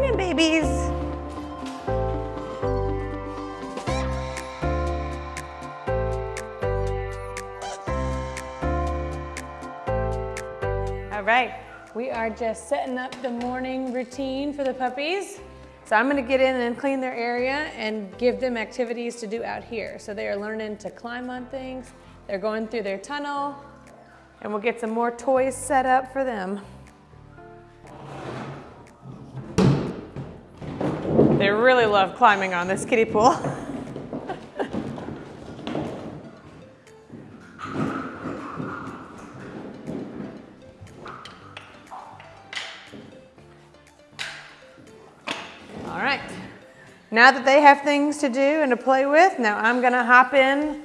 morning, babies. All right, we are just setting up the morning routine for the puppies. So I'm gonna get in and clean their area and give them activities to do out here. So they are learning to climb on things. They're going through their tunnel and we'll get some more toys set up for them. They really love climbing on this kiddie pool. All right. Now that they have things to do and to play with, now I'm gonna hop in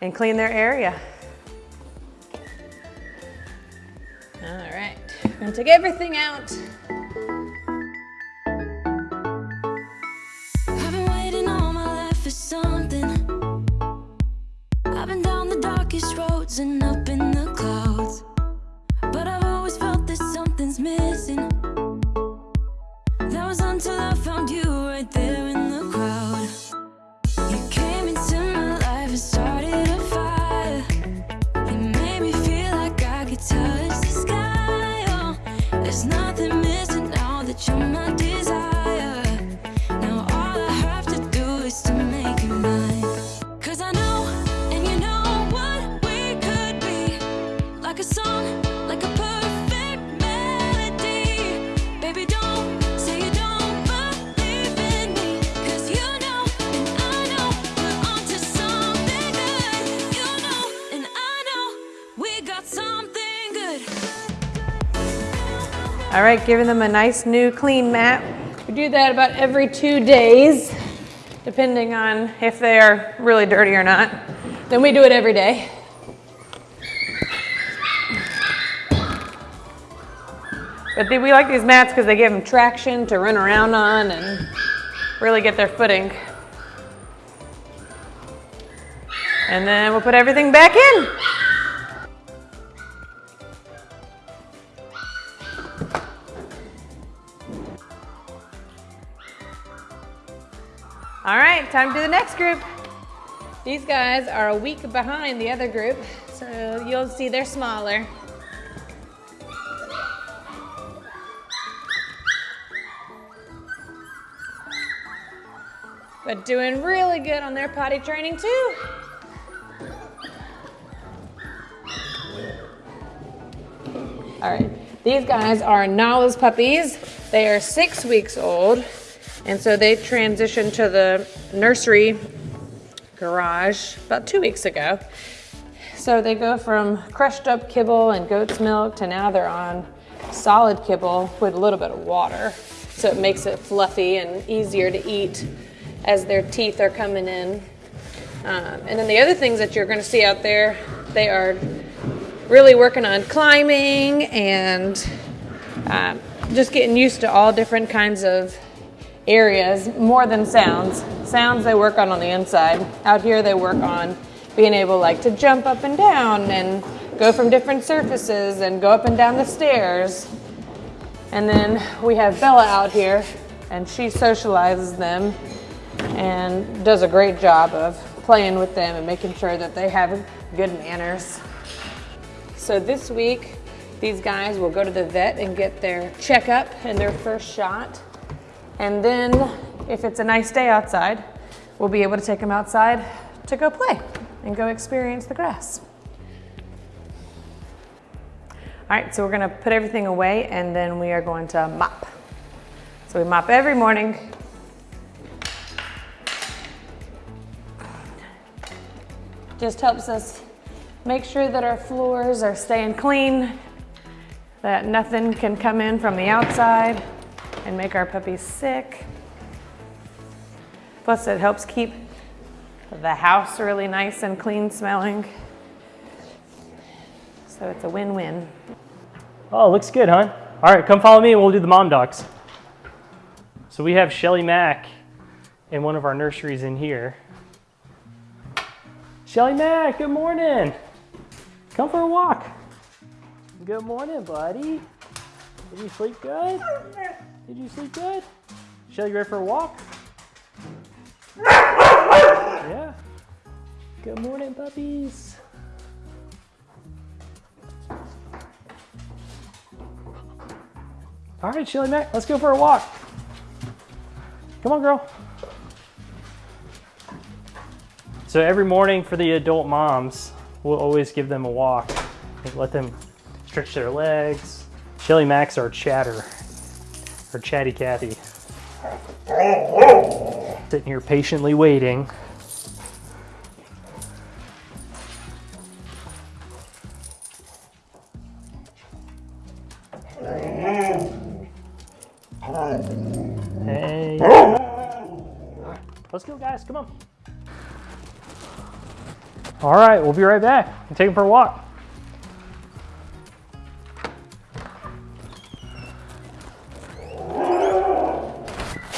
and clean their area. All right, I'm gonna take everything out. Darkest roads All right, giving them a nice new clean mat. We do that about every two days, depending on if they are really dirty or not. Then we do it every day. But they, we like these mats because they give them traction to run around on and really get their footing. And then we'll put everything back in. All right, time to do the next group. These guys are a week behind the other group, so you'll see they're smaller. But doing really good on their potty training too. All right, these guys are Nala's puppies. They are six weeks old, and so they transitioned to the nursery garage about two weeks ago. So they go from crushed up kibble and goat's milk to now they're on solid kibble with a little bit of water. So it makes it fluffy and easier to eat as their teeth are coming in. Um, and then the other things that you're going to see out there, they are really working on climbing and um, just getting used to all different kinds of areas more than sounds. Sounds they work on on the inside. Out here they work on being able like to jump up and down and go from different surfaces and go up and down the stairs. And then we have Bella out here and she socializes them and does a great job of playing with them and making sure that they have good manners. So this week, these guys will go to the vet and get their checkup and their first shot. And then if it's a nice day outside, we'll be able to take them outside to go play and go experience the grass. All right, so we're gonna put everything away and then we are going to mop. So we mop every morning. Just helps us make sure that our floors are staying clean, that nothing can come in from the outside and make our puppies sick. Plus it helps keep the house really nice and clean smelling. So it's a win-win. Oh, looks good, huh? All right, come follow me and we'll do the mom docs. So we have Shelly Mack in one of our nurseries in here. Shelly Mack, good morning. Come for a walk. Good morning, buddy. Did you sleep good? Did you sleep good? Shelly, you ready for a walk? Yeah. Good morning, puppies. All right, Shelly Mac, let's go for a walk. Come on, girl. So every morning for the adult moms, we'll always give them a walk. and Let them stretch their legs. Shelly Max our chatter, or chatty Cathy. Sitting here patiently waiting. Hey. Let's go, guys. Come on. All right, we'll be right back. I'm taking for a walk.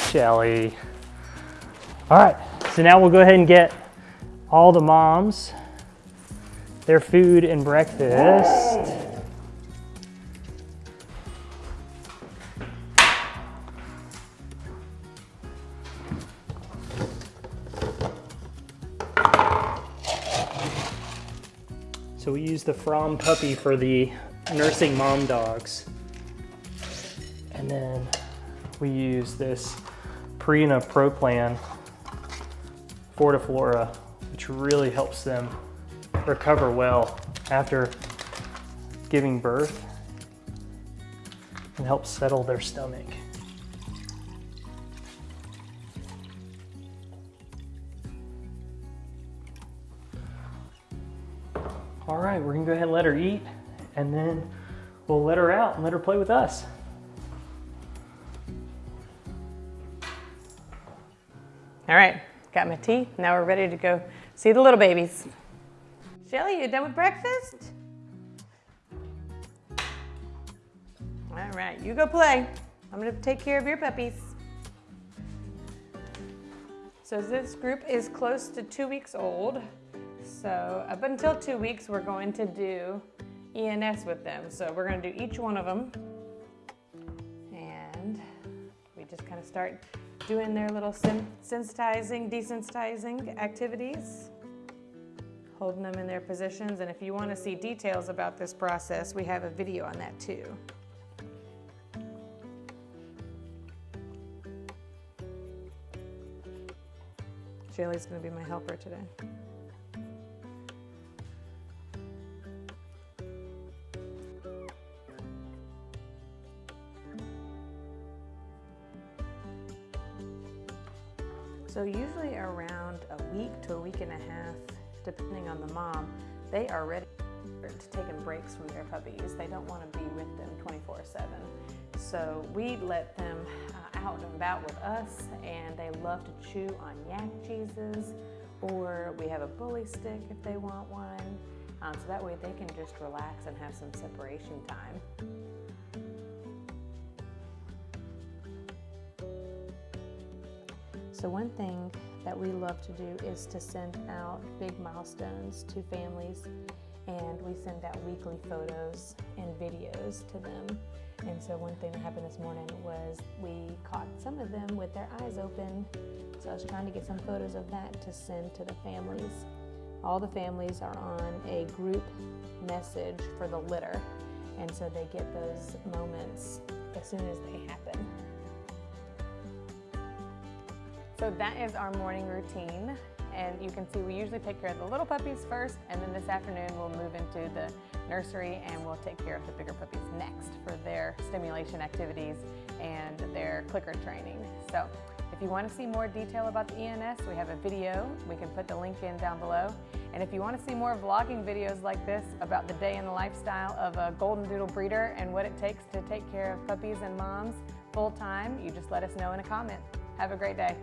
Shelly. All right, so now we'll go ahead and get all the moms their food and breakfast. So we use the Fromm puppy for the nursing mom dogs. And then we use this Purina Pro Plan Fortiflora, which really helps them recover well after giving birth and helps settle their stomach. All right, we're gonna go ahead and let her eat and then we'll let her out and let her play with us. All right, got my tea. Now we're ready to go see the little babies. Shelly, you done with breakfast? All right, you go play. I'm gonna take care of your puppies. So this group is close to two weeks old. So up until two weeks, we're going to do ENS with them. So we're gonna do each one of them. And we just kind of start doing their little sen- sensitizing, desensitizing activities, holding them in their positions. And if you want to see details about this process, we have a video on that too. Shaylee's going to be my helper today. Usually around a week to a week and a half, depending on the mom, they are ready to taking breaks from their puppies. They don't want to be with them 24/7. So we let them uh, out and about with us, and they love to chew on yak cheeses, or we have a bully stick if they want one. Um, so that way they can just relax and have some separation time. So one thing that we love to do is to send out big milestones to families and we send out weekly photos and videos to them. And so one thing that happened this morning was we caught some of them with their eyes open. So I was trying to get some photos of that to send to the families. All the families are on a group message for the litter. And so they get those moments as soon as they So that is our morning routine. And you can see we usually take care of the little puppies first, and then this afternoon we'll move into the nursery and we'll take care of the bigger puppies next for their stimulation activities and their clicker training. So if you want to see more detail about the ENS, we have a video. We can put the link in down below. And if you want to see more vlogging videos like this about the day in the lifestyle of a Golden Doodle breeder and what it takes to take care of puppies and moms full time, you just let us know in a comment. Have a great day.